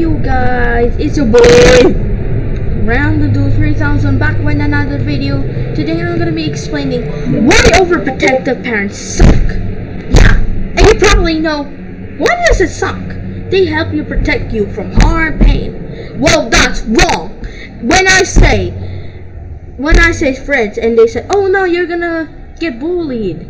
you guys? It's your boy Round the Do 3000 back with another video. Today I'm gonna be explaining why overprotective parents suck. Yeah, and you probably know why does it suck? They help you protect you from harm, pain. Well, that's wrong. When I say when I say friends and they say, "Oh no, you're gonna get bullied,"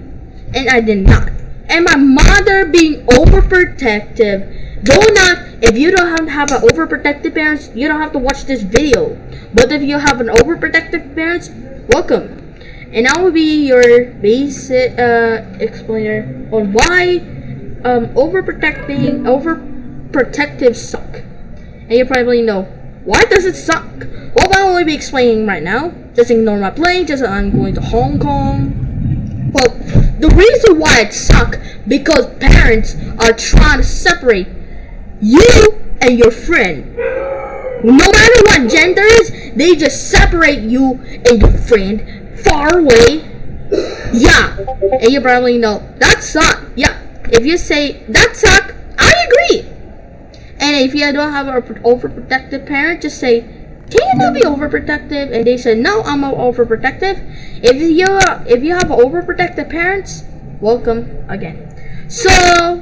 and I did not. And my mother being overprotective do not, if you don't have, have an overprotective parents, you don't have to watch this video. But if you have an overprotective parents, welcome. And I will be your basic uh, explainer on why um, overprotecting, overprotective suck. And you probably know, why does it suck? Well, I will be explaining right now. Just ignore my plane, just I'm going to Hong Kong. Well, the reason why it suck because parents are trying to separate you and your friend. No matter what gender is, they just separate you and your friend far away. Yeah, and you probably know that suck. Yeah, if you say that suck, I agree. And if you don't have an overprotective parent, just say, "Can you not be overprotective?" And they say, "No, I'm overprotective." If you if you have overprotective parents, welcome again. So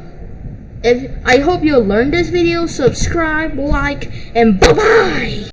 if I hope you learned this video, subscribe, like, and bye bye.